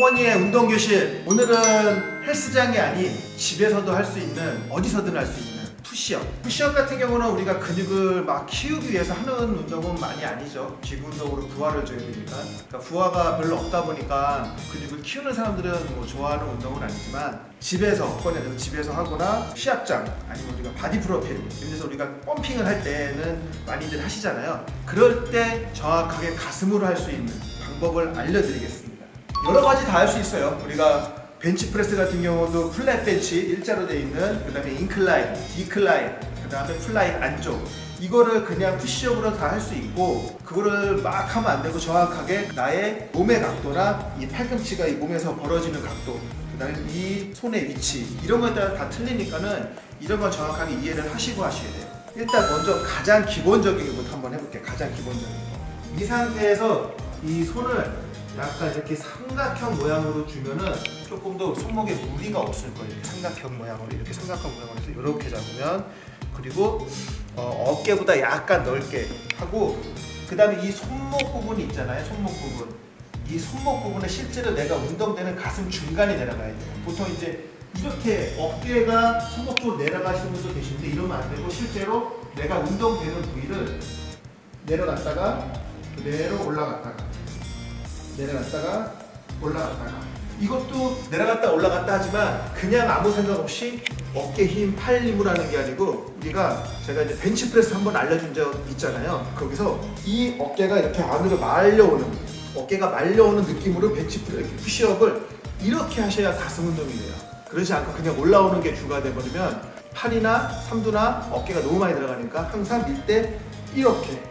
동원이의 운동교실 오늘은 헬스장이 아닌 집에서도 할 수 있는 어디서든 할 수 있는 푸시업. 푸시업 같은 경우는 우리가 근육을 막 키우기 위해서 하는 운동은 많이 아니죠. 운동으로 부하를 줘야 되니까. 그러니까 부하가 별로 없다 보니까 근육을 키우는 사람들은 뭐 좋아하는 운동은 아니지만 집에서 꺼내서 집에서 하거나 시합장 아니면 우리가 바디 프로필 데서 우리가 펌핑을 할 때는 많이들 하시잖아요. 그럴 때 정확하게 가슴으로 할 수 있는 방법을 알려드리겠습니다 여러 가지 다 할 수 있어요. 우리가 벤치프레스 같은 경우도 flat 벤치 일자로 되어 있는 그 다음에 incline, decline 그 다음에 fly 안쪽. 이거를 그냥 푸시업으로 다 할 수 있고 그거를 막 하면 안 되고 정확하게 나의 몸의 각도나 이 팔꿈치가 이 몸에서 벌어지는 각도 그 다음에 이 손의 위치 이런 따라 다 틀리니까는 이런 걸 정확하게 이해를 하시고 하셔야 돼요. 일단 먼저 가장 기본적인 것부터 한번 해볼게요. 가장 기본적인 거 이 상태에서 이 손을 약간 이렇게 삼각형 모양으로 주면은 조금 더 손목에 무리가 없을 거예요. 삼각형 모양으로 이렇게 삼각형 모양으로 해서 이렇게 잡으면 그리고 어, 깨보다 약간 넓게 하고 그 다음에 이 손목 부분이 있잖아요. 손목 부분 이 손목 부분에 실제로 내가 운동되는 가슴 중간에 내려가야 돼요. 보통 이제 이렇게 어깨가 손목 쪽으로 내려가시는 분도 계신데 이러면 안 되고 실제로 내가 운동되는 부위를 내려갔다가 그대로 올라갔다가 내려갔다가 올라갔다가. 이것도 내려갔다 올라갔다 하지만 그냥 아무 생각 없이 어깨 힘, 팔 힘으로 하는 게 아니고 우리가 제가 이제 벤치프레스 한번 알려준 적 있잖아요. 거기서 이 어깨가 이렇게 안으로 말려오는 어깨가 말려오는 느낌으로 벤치프레스 푸시업을 이렇게 하셔야 가슴 운동이 돼요. 그러지 않고 그냥 올라오는 게 주가 돼버리면 팔이나 삼두나 어깨가 너무 많이 들어가니까 항상 밀 때 이렇게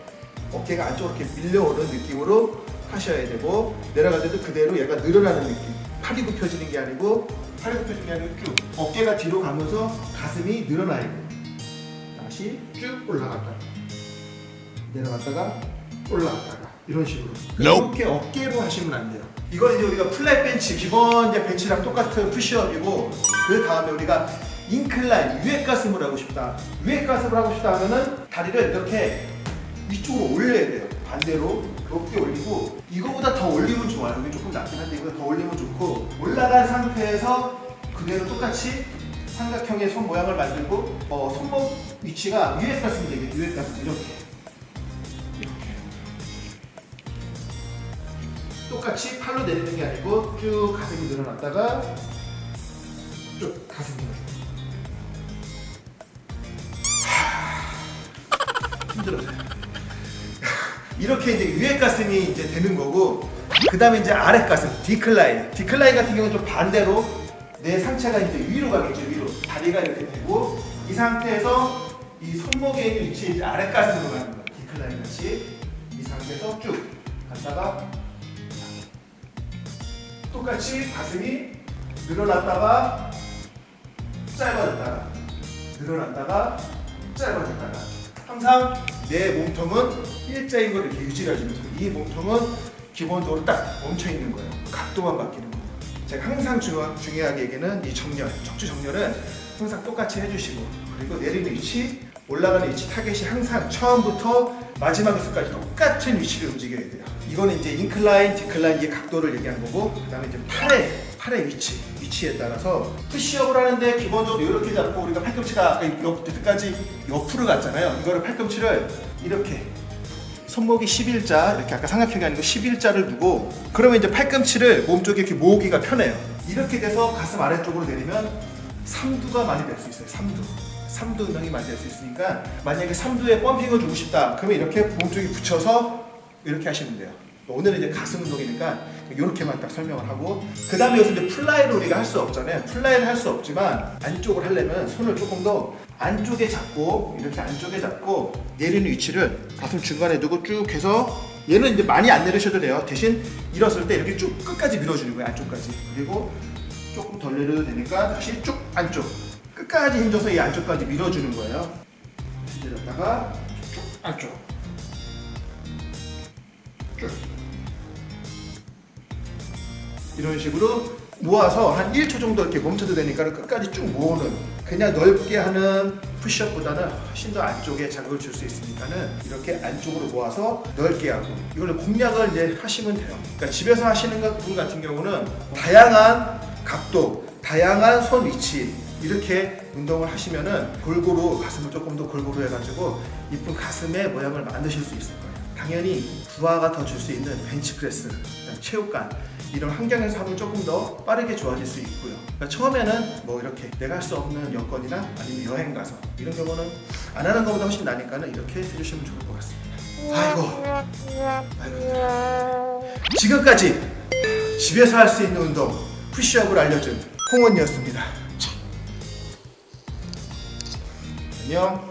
어깨가 안쪽으로 이렇게 밀려오는 느낌으로 하셔야 되고 내려갈 때도 그대로 얘가 늘어나는 느낌. 팔이 굽혀지는 게 아니고 팔이 굽혀지는 게 아니고 쭉 어깨가 뒤로 가면서 가슴이 늘어나야 돼 다시 쭉 올라갔다가 내려갔다가 올라갔다가 이런 식으로. 이렇게 어깨로 하시면 안 돼요. 이건 이제 우리가 플랫 벤치 기본 이제 벤치랑 똑같은 푸시업이고 그 다음에 우리가 인클라인 위에 가슴을 하고 싶다. 위에 가슴을 하고 싶다 하면은 다리를 이렇게 위쪽으로 올려야 반대로 높게 올리고 이거보다 더 올리면 좋아요. 여기 조금 낮긴 한데 이거 더 올리면 좋고 올라간 상태에서 그대로 똑같이 삼각형의 손 모양을 만들고 어, 손목 위치가 위에 가슴이 되게 위에 이렇게. 이렇게. 똑같이 팔로 내리는 게 아니고 쭉 가슴이 늘어났다가 쭉 가슴이 늘어났다 이렇게 이제 위에 가슴이 이제 되는 거고 그 다음에 이제 아래 가슴 decline. decline 같은 경우는 좀 반대로 내 상체가 이제 위로 가겠죠 위로. 다리가 이렇게 되고 이 상태에서 이 손목에 있는 위치에 이제 아래 가슴으로 가는 거예요. decline 같이. 이 상태에서 쭉 갔다가 똑같이 가슴이 늘어났다가 짧아졌다가 늘어났다가 짧아졌다가 항상 내 몸통은 일자인 걸 이렇게 유지를 해주면서 이 몸통은 기본적으로 딱 멈춰 있는 거예요. 각도만 바뀌는 거예요. 제가 항상 중요, 중요하게 얘기는 이 정렬, 척추 정렬은 항상 똑같이 해주시고 그리고 내리는 위치, 올라가는 위치 타겟이 항상 처음부터 마지막에서까지 똑같은 위치를 움직여야 돼요. 이거는 이제 incline, decline 이 각도를 얘기한 거고 그 다음에 이제 팔의 팔의 위치, 위치에 따라서 푸시업을 하는데 기본적으로 이렇게 잡고 우리가 팔꿈치가 여기까지 옆으로 갔잖아요. 이거를 팔꿈치를 이렇게 손목이 11자 이렇게 아까 삼각형이 아니고 11자를 두고 그러면 이제 팔꿈치를 몸쪽에 이렇게 모으기가 편해요. 이렇게 돼서 가슴 아래쪽으로 내리면 삼두가 많이 될 수 있어요. 삼두. 삼두 운동이 많이 될 수 있으니까 만약에 삼두에 펌핑을 주고 싶다. 그러면 이렇게 몸쪽에 붙여서 이렇게 하시면 돼요. 오늘은 이제 가슴 운동이니까 이렇게만 딱 설명을 하고 그 다음에 여기서 이제 fly를 우리가 할 수 없잖아요. fly를 할 수 없지만 안쪽을 하려면 손을 조금 더 안쪽에 잡고 이렇게 안쪽에 잡고 내리는 위치를 가슴 중간에 두고 쭉 해서 얘는 이제 많이 안 내리셔도 돼요. 대신 밀었을 때 이렇게 쭉 끝까지 밀어주는 거예요 안쪽까지. 그리고 조금 덜 내려도 되니까 다시 쭉 안쪽 끝까지 힘줘서 이 안쪽까지 밀어주는 거예요. 내렸다가 쭉 안쪽. 쭉 이런 식으로 모아서 한 1초 정도 이렇게 멈춰도 되니까 끝까지 쭉 모으는 그냥 넓게 하는 푸시업보다는 훨씬 더 안쪽에 자극을 줄 수 있으니까는 이렇게 안쪽으로 모아서 넓게 하고 이걸로 공략을 이제 하시면 돼요. 그러니까 집에서 하시는 것- 분 같은 경우는 다양한 각도, 다양한 손 위치 이렇게 운동을 하시면은 골고루 가슴을 조금 더 골고루 해가지고 이쁜 가슴의 모양을 만드실 수 있을 거예요. 당연히 부하가 더 줄 수 있는 벤치프레스, 체육관 이런 환경에서 하면 조금 더 빠르게 좋아질 수 있고요. 그러니까 처음에는 뭐 이렇게 내가 할 수 없는 여건이나 아니면 여행 가서 이런 경우는 안 하는 것보다 훨씬 나니까 는 이렇게 해주시면 좋을 것 같습니다. 아이고, 아이고. 지금까지 집에서 할 수 있는 운동 푸시업을 알려준 홍원이었습니다. 안녕.